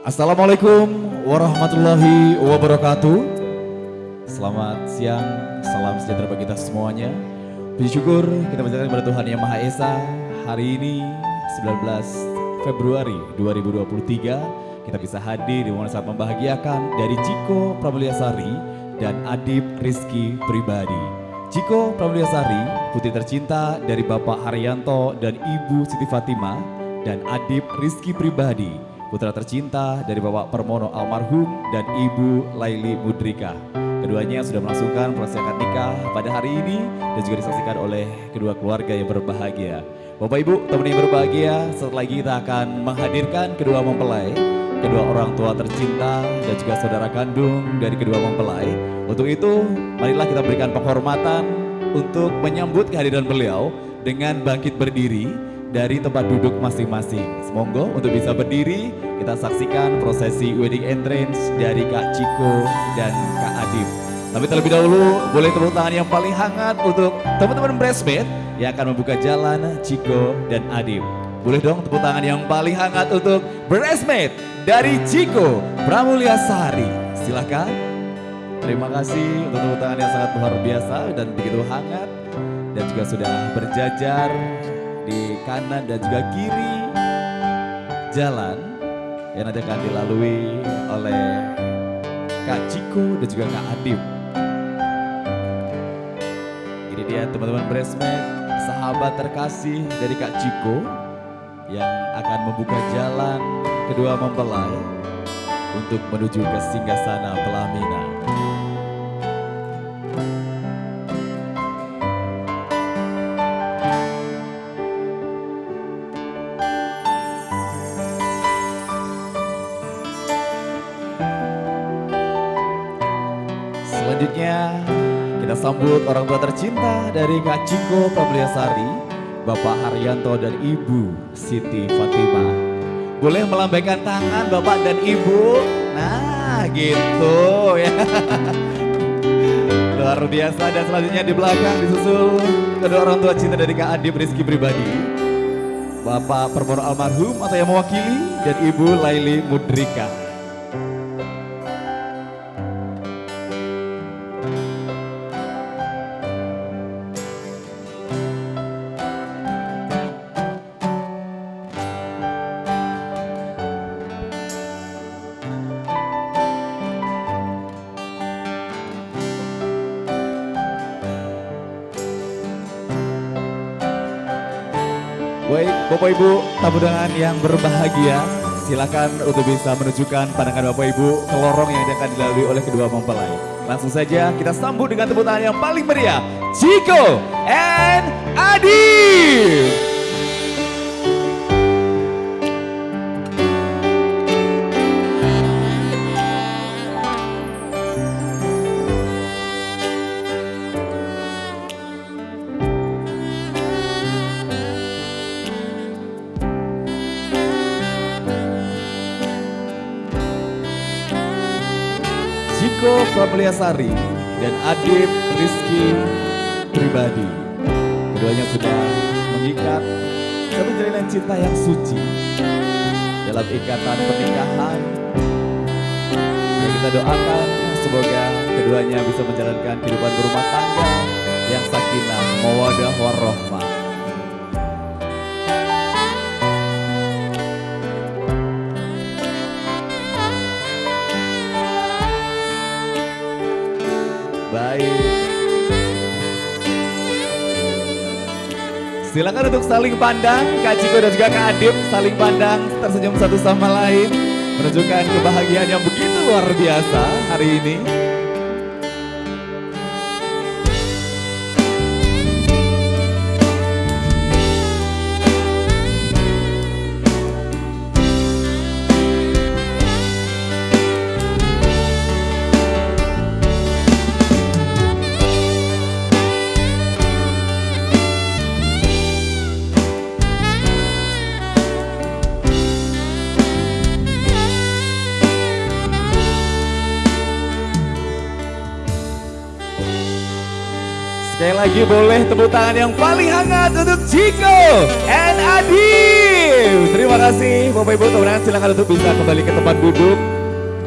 Assalamualaikum warahmatullahi wabarakatuh. Selamat siang, salam sejahtera bagi kita semuanya. Puji syukur kita berjalan kepada Tuhan Yang Maha Esa. Hari ini 19 Februari 2023 kita bisa hadir di momen saat membahagiakan dari Ciko Pramulyasari dan Adib Rizky Pribadi. Ciko Pramulyasari, putri tercinta dari Bapak Haryanto dan Ibu Siti Fatima dan Adib Rizky Pribadi, putra tercinta dari Bapak Permono almarhum dan Ibu Laili Mudrika. Keduanya sudah melangsungkan proses akad nikah pada hari ini dan juga disaksikan oleh kedua keluarga yang berbahagia. Bapak Ibu, teman yang berbahagia, setelah lagi kita akan menghadirkan kedua mempelai, kedua orang tua tercinta dan juga saudara kandung dari kedua mempelai. Untuk itu, marilah kita berikan penghormatan untuk menyambut kehadiran beliau dengan bangkit berdiri dari tempat duduk masing-masing. Semoga untuk bisa berdiri, kita saksikan prosesi wedding entrance dari Kak Ciko dan Kak Adib. Tapi terlebih dahulu, boleh tepuk tangan yang paling hangat untuk teman-teman bridesmaid yang akan membuka jalan Ciko dan Adib. Boleh dong tepuk tangan yang paling hangat untuk bridesmaid dari Ciko Pramulyasari. Silakan. Terima kasih untuk tepuk tangan yang sangat luar biasa dan begitu hangat dan juga sudah berjajar di kanan dan juga kiri jalan yang nanti akan dilalui oleh Kak Ciko dan juga Kak Adib. Ini dia teman-teman bridesmaid, sahabat terkasih dari Kak Ciko yang akan membuka jalan kedua mempelai untuk menuju ke singgasana pelaminan. Selanjutnya kita sambut orang tua tercinta dari Kak Ciko Pramulyasari, Bapak Haryanto dan Ibu Siti Fatima. Boleh melambaikan tangan Bapak dan Ibu? Nah gitu ya. Luar biasa dan selanjutnya di belakang disusul kedua orang tua cinta dari Kak Adib Rizky Pribadi. Bapak Permono Almarhum atau yang mewakili dan Ibu Laili Mudrika. Baik, Bapak Ibu tamu undangan yang berbahagia, silakan untuk bisa menunjukkan pandangan Bapak Ibu ke lorong yang akan dilalui oleh kedua mempelai. Langsung saja kita sambut dengan tepuk tangan yang paling meriah, Chico and Adi. Jiko Prameliasari dan Adib Rizky Pribadi. Keduanya sudah mengikat satu jalinan cinta yang suci dalam ikatan pernikahan. Yang kita doakan semoga keduanya bisa menjalankan kehidupan berumah tangga yang sakinah, mawadah, warahmah. Silakan untuk saling pandang, Kak Ciko dan juga Kak Adib saling pandang, tersenyum satu sama lain, menunjukkan kebahagiaan yang begitu luar biasa hari ini. Sekali lagi boleh tepuk tangan yang paling hangat untuk Chico and Adib. Terima kasih Bapak Ibu teman silakan untuk bisa kembali ke tempat duduk.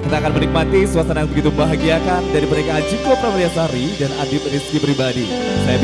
Kita akan menikmati suasana yang begitu bahagiakan dari pernikahan Chico Prameriasari dan Adib Rizky Pribadi. Saya